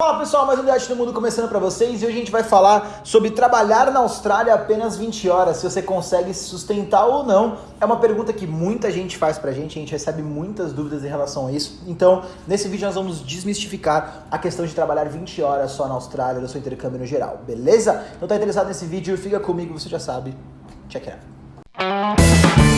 Fala pessoal, mais um Diante do Mundo começando para vocês e hoje a gente vai falar sobre trabalhar na Austrália apenas 20 horas, se você consegue se sustentar ou não. É uma pergunta que muita gente faz pra gente, a gente recebe muitas dúvidas em relação a isso. Então, nesse vídeo nós vamos desmistificar a questão de trabalhar 20 horas só na Austrália, no seu intercâmbio no geral, beleza? Então tá interessado nesse vídeo, fica comigo, você já sabe. Check it out.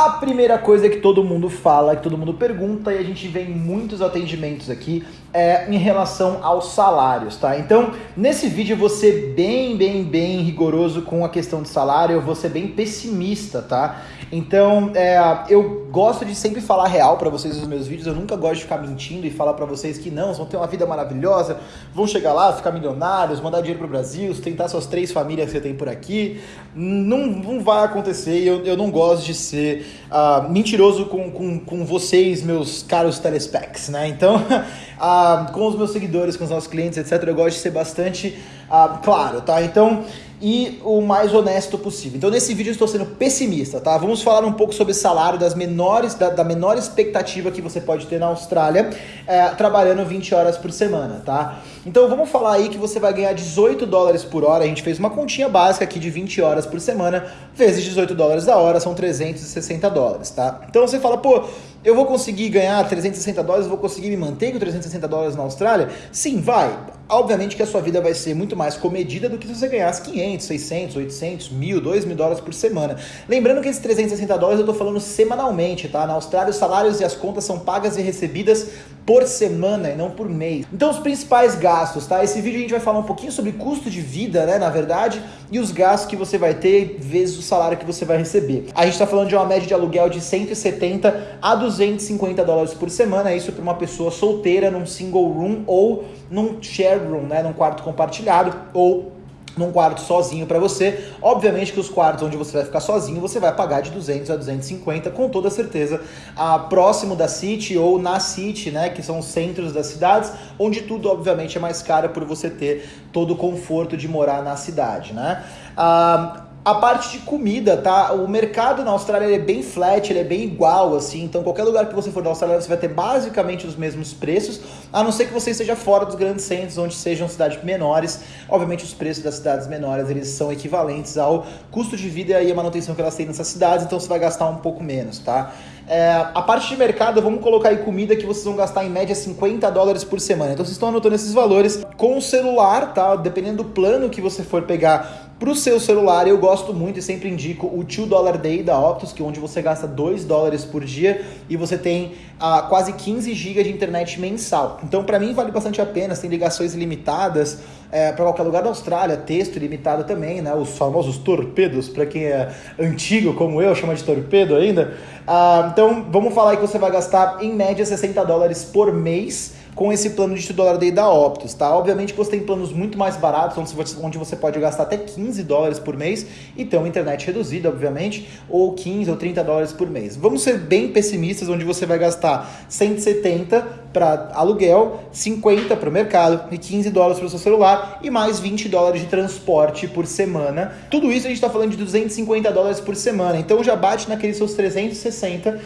A primeira coisa que todo mundo fala, que todo mundo pergunta, e a gente vê em muitos atendimentos aqui, é em relação aos salários, tá? Então, nesse vídeo eu vou ser bem, bem, bem rigoroso com a questão de salário, eu vou ser bem pessimista, tá? Então, é, eu gosto de sempre falar real para vocês nos meus vídeos, eu nunca gosto de ficar mentindo e falar para vocês que não, vão ter uma vida maravilhosa, vão chegar lá, ficar milionários, mandar dinheiro pro Brasil, sustentar suas três famílias que você tem por aqui. Não, não vai acontecer, eu, eu não gosto de ser uh, mentiroso com, com, com vocês, meus caros telespecs, né? Então, uh, com os meus seguidores, com os nossos clientes, etc., eu gosto de ser bastante uh, claro, tá? Então, e o mais honesto possível. Então, nesse vídeo eu estou sendo pessimista, tá? Vamos falar um pouco sobre salário, das menores, da, da menor expectativa que você pode ter na Austrália, é, trabalhando 20 horas por semana, tá? Então, vamos falar aí que você vai ganhar 18 dólares por hora. A gente fez uma continha básica aqui de 20 horas por semana, vezes 18 dólares a hora, são 360 dólares, tá? Então, você fala, pô, eu vou conseguir ganhar 360 dólares, vou conseguir me manter com 360 dólares na Austrália? Sim, vai. Obviamente que a sua vida vai ser muito mais comedida do que se você ganhasse 500, 600, 800, 1000, 2 mil dólares por semana. Lembrando que esses 360 dólares eu tô falando semanalmente, tá? Na Austrália os salários e as contas são pagas e recebidas por semana e não por mês. Então os principais gastos, tá? Esse vídeo a gente vai falar um pouquinho sobre custo de vida, né, na verdade, e os gastos que você vai ter vezes o salário que você vai receber. A gente tá falando de uma média de aluguel de 170 a 250 dólares por semana, isso para uma pessoa solteira num single room ou num shared room, né, num quarto compartilhado ou num quarto sozinho para você. Obviamente que os quartos onde você vai ficar sozinho, você vai pagar de 200 a 250 com toda certeza, a próximo da City ou na City, né, que são os centros das cidades, onde tudo obviamente é mais caro por você ter todo o conforto de morar na cidade, né? Ah, a parte de comida, tá? O mercado na Austrália é bem flat, ele é bem igual, assim. Então, qualquer lugar que você for na Austrália, você vai ter basicamente os mesmos preços, a não ser que você esteja fora dos grandes centros, onde sejam cidades menores. Obviamente, os preços das cidades menores, eles são equivalentes ao custo de vida e a manutenção que elas têm nessas cidades, então você vai gastar um pouco menos, tá? É, a parte de mercado, vamos colocar aí comida que vocês vão gastar em média 50 dólares por semana. Então, vocês estão anotando esses valores com o celular, tá? Dependendo do plano que você for pegar para o seu celular, eu gosto muito e sempre indico o 2 Dollar Day da Optus, que é onde você gasta 2 dólares por dia e você tem ah, quase 15 GB de internet mensal. Então, para mim, vale bastante a pena. Tem ligações ilimitadas é, para qualquer lugar da Austrália, texto ilimitado também, né? Os famosos torpedos, para quem é antigo como eu, chama de torpedo ainda. Ah, então, vamos falar que você vai gastar em média 60 dólares por mês com esse plano de 2 dólar day da Optus, tá? Obviamente que você tem planos muito mais baratos, onde você pode gastar até 15 dólares por mês e ter uma internet reduzida, obviamente, ou 15 ou 30 dólares por mês. Vamos ser bem pessimistas, onde você vai gastar 170 para aluguel, 50 para o mercado e 15 dólares para o seu celular e mais 20 dólares de transporte por semana. Tudo isso a gente está falando de 250 dólares por semana, então já bate naqueles seus 360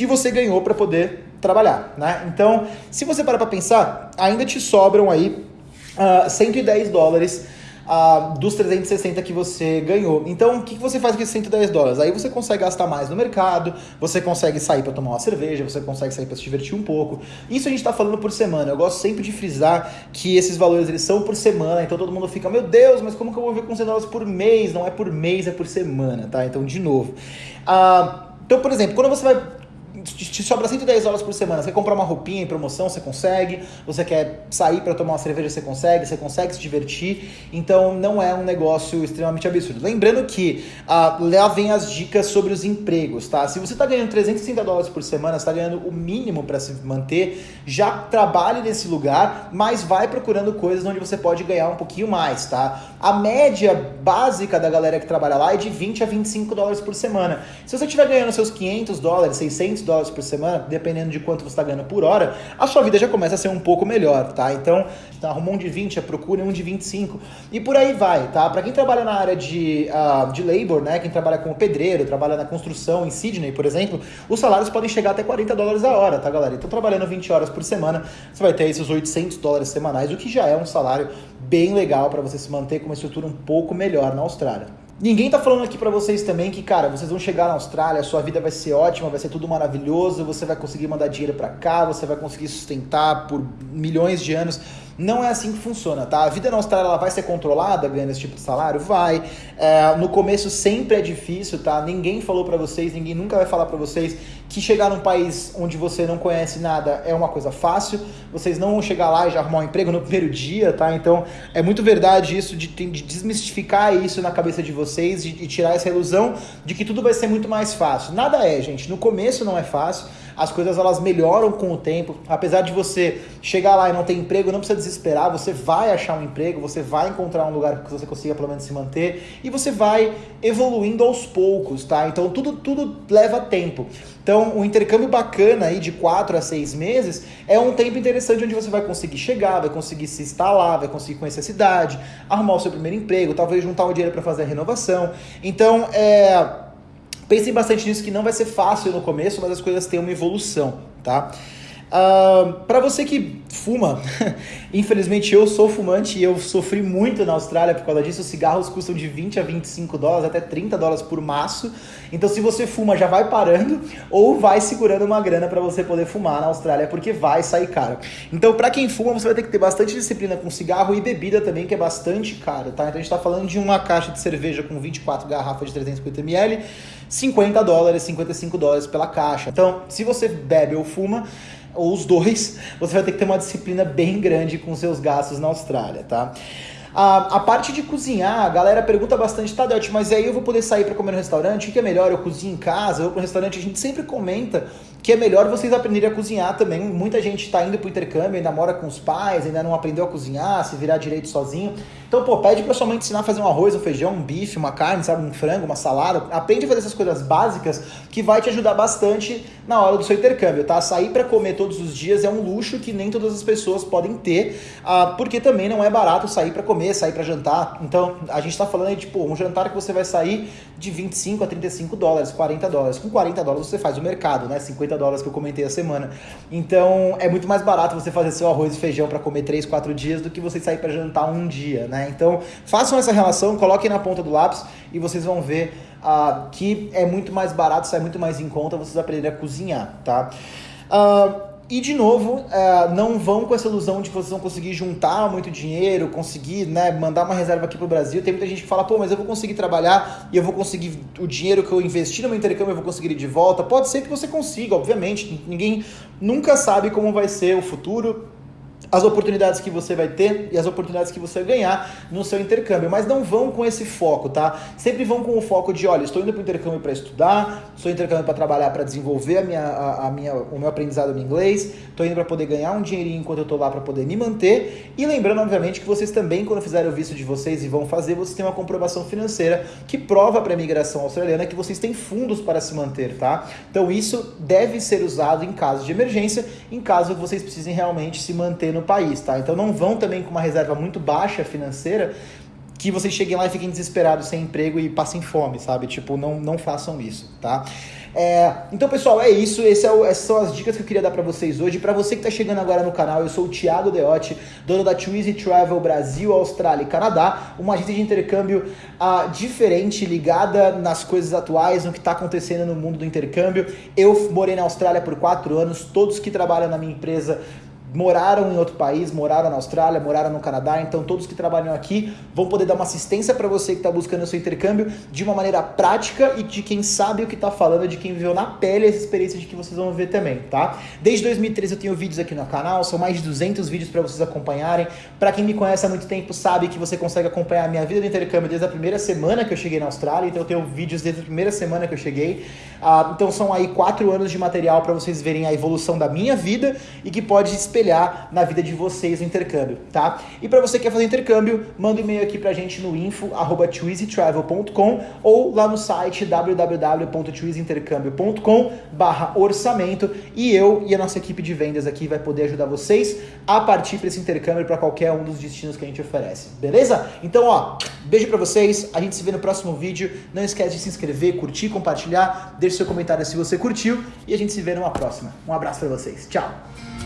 que você ganhou para poder trabalhar, né? Então, se você parar para pensar, ainda te sobram aí uh, 110 dólares uh, dos 360 que você ganhou. Então, o que, que você faz com esses 110 dólares? Aí você consegue gastar mais no mercado, você consegue sair para tomar uma cerveja, você consegue sair para se divertir um pouco. Isso a gente está falando por semana. Eu gosto sempre de frisar que esses valores eles são por semana, então todo mundo fica, meu Deus, mas como que eu vou ver com 100 dólares por mês? Não é por mês, é por semana, tá? Então, de novo. Uh, então, por exemplo, quando você vai te sobra 110 dólares por semana. Você quer comprar uma roupinha em promoção, você consegue. Você quer sair para tomar uma cerveja, você consegue. Você consegue se divertir. Então não é um negócio extremamente absurdo. Lembrando que ah, lá vem as dicas sobre os empregos, tá? Se você está ganhando 360 dólares por semana, está ganhando o mínimo para se manter, já trabalhe nesse lugar, mas vai procurando coisas onde você pode ganhar um pouquinho mais, tá? A média básica da galera que trabalha lá é de 20 a 25 dólares por semana. Se você estiver ganhando seus 500 dólares, 600 800 dólares por semana, dependendo de quanto você está ganhando por hora, a sua vida já começa a ser um pouco melhor, tá? Então, arrumou um de 20, procure um de 25 e por aí vai, tá? Para quem trabalha na área de, uh, de labor, né? Quem trabalha como pedreiro, trabalha na construção em Sydney, por exemplo, os salários podem chegar até 40 dólares a hora, tá, galera? Então, trabalhando 20 horas por semana, você vai ter esses 800 dólares semanais, o que já é um salário bem legal para você se manter com uma estrutura um pouco melhor na Austrália. Ninguém tá falando aqui para vocês também que, cara, vocês vão chegar na Austrália, sua vida vai ser ótima, vai ser tudo maravilhoso, você vai conseguir mandar dinheiro para cá, você vai conseguir sustentar por milhões de anos. Não é assim que funciona, tá? A vida na Austrália ela vai ser controlada ganhando esse tipo de salário? Vai. É, no começo sempre é difícil, tá? Ninguém falou para vocês, ninguém nunca vai falar para vocês que chegar num país onde você não conhece nada é uma coisa fácil. Vocês não vão chegar lá e já arrumar um emprego no primeiro dia, tá? Então é muito verdade isso de, de desmistificar isso na cabeça de vocês e tirar essa ilusão de que tudo vai ser muito mais fácil. Nada é, gente. No começo não é fácil as coisas elas melhoram com o tempo. Apesar de você chegar lá e não ter emprego, não precisa desesperar, você vai achar um emprego, você vai encontrar um lugar que você consiga pelo menos se manter e você vai evoluindo aos poucos, tá? Então tudo, tudo leva tempo. Então, um intercâmbio bacana aí de 4 a 6 meses é um tempo interessante onde você vai conseguir chegar, vai conseguir se instalar, vai conseguir conhecer a cidade, arrumar o seu primeiro emprego, talvez juntar um dinheiro para fazer a renovação. Então, é Pensem bastante nisso, que não vai ser fácil no começo, mas as coisas têm uma evolução, tá? Uh, para você que fuma, infelizmente eu sou fumante e eu sofri muito na Austrália por causa disso. Os cigarros custam de 20 a 25 dólares, até 30 dólares por maço. Então, se você fuma, já vai parando ou vai segurando uma grana para você poder fumar na Austrália, porque vai sair caro. Então, para quem fuma, você vai ter que ter bastante disciplina com cigarro e bebida também, que é bastante caro, tá? Então, a gente está falando de uma caixa de cerveja com 24 garrafas de 350 ml, 50 dólares, 55 dólares pela caixa. Então, se você bebe ou fuma, ou os dois, você vai ter que ter uma disciplina bem grande com seus gastos na Austrália, tá? A, a parte de cozinhar, a galera pergunta bastante, tá, Delt, mas aí eu vou poder sair para comer no restaurante? O que é melhor? Eu cozinho em casa? Eu vou pro restaurante? A gente sempre comenta que é melhor vocês aprenderem a cozinhar também. Muita gente está indo pro intercâmbio, ainda mora com os pais, ainda não aprendeu a cozinhar, se virar direito sozinho. Então, pô, pede pra sua mãe ensinar a fazer um arroz, um feijão, um bife, uma carne, sabe, um frango, uma salada. Aprende a fazer essas coisas básicas que vai te ajudar bastante na hora do seu intercâmbio, tá? Sair para comer todos os dias é um luxo que nem todas as pessoas podem ter, uh, porque também não é barato sair para comer, sair para jantar. Então, a gente tá falando aí, tipo, um jantar que você vai sair de 25 a 35 dólares, 40 dólares. Com 40 dólares você faz o mercado, né? 50 dólares que eu comentei a semana. Então, é muito mais barato você fazer seu arroz e feijão para comer 3, 4 dias do que você sair para jantar um dia? Né? Então, façam essa relação, coloquem na ponta do lápis e vocês vão ver uh, que é muito mais barato, sai muito mais em conta vocês aprenderem a cozinhar, tá? Uh, e de novo, uh, não vão com essa ilusão de que vocês vão conseguir juntar muito dinheiro, conseguir né, mandar uma reserva aqui para o Brasil. Tem muita gente que fala, pô, mas eu vou conseguir trabalhar e eu vou conseguir o dinheiro que eu investi no meu intercâmbio, eu vou conseguir ir de volta. Pode ser que você consiga, obviamente. Ninguém nunca sabe como vai ser o futuro as oportunidades que você vai ter e as oportunidades que você ganhar no seu intercâmbio. Mas não vão com esse foco, tá? Sempre vão com o foco de, olha, estou indo para o intercâmbio para estudar, estou intercâmbio para trabalhar, para desenvolver a minha, a, a, minha, o meu aprendizado no inglês, estou indo para poder ganhar um dinheirinho enquanto eu estou lá para poder me manter. E lembrando, obviamente, que vocês também, quando fizerem o visto de vocês e vão fazer, vocês têm uma comprovação financeira que prova para a imigração australiana que vocês têm fundos para se manter, tá? Então isso deve ser usado em caso de emergência, em caso que vocês precisem realmente se manter no no país, tá? Então não vão também com uma reserva muito baixa financeira que vocês cheguem lá e fiquem desesperados sem emprego e passem fome, sabe? Tipo, não, não façam isso, tá? É, então, pessoal, é isso. É o, essas são as dicas que eu queria dar para vocês hoje. Para você que está chegando agora no canal, eu sou o Thiago Deotti, dono da Twizy Travel Brasil, Austrália e Canadá, uma agência de intercâmbio uh, diferente, ligada nas coisas atuais, no que está acontecendo no mundo do intercâmbio. Eu morei na Austrália por quatro anos. Todos que trabalham na minha empresa moraram em outro país, moraram na Austrália, moraram no Canadá, então todos que trabalham aqui vão poder dar uma assistência para você que está buscando o seu intercâmbio de uma maneira prática e de quem sabe o que está falando, de quem viveu na pele essa experiência de que vocês vão ver também, tá? Desde 2013 eu tenho vídeos aqui no canal, são mais de 200 vídeos para vocês acompanharem. Para quem me conhece há muito tempo sabe que você consegue acompanhar a minha vida do intercâmbio desde a primeira semana que eu cheguei na Austrália, então eu tenho vídeos desde a primeira semana que eu cheguei. Ah, então são aí quatro anos de material para vocês verem a evolução da minha vida e que pode esperar espelhar na vida de vocês no intercâmbio, tá? E para você que quer fazer intercâmbio, manda um e-mail aqui pra gente no info@twizytravel.com ou lá no site www.twizyintercâmbio.com barra orçamento e eu e a nossa equipe de vendas aqui vai poder ajudar vocês a partir para esse intercâmbio para qualquer um dos destinos que a gente oferece, beleza? Então, ó, beijo para vocês, a gente se vê no próximo vídeo. Não esquece de se inscrever, curtir, compartilhar, deixe seu comentário se você curtiu e a gente se vê numa próxima. Um abraço para vocês. Tchau.